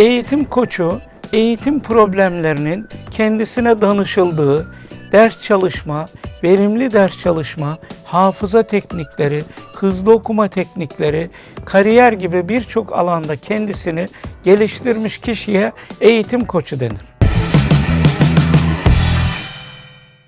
Eğitim koçu, eğitim problemlerinin kendisine danışıldığı, ders çalışma, verimli ders çalışma, hafıza teknikleri, hızlı okuma teknikleri, kariyer gibi birçok alanda kendisini geliştirmiş kişiye eğitim koçu denir.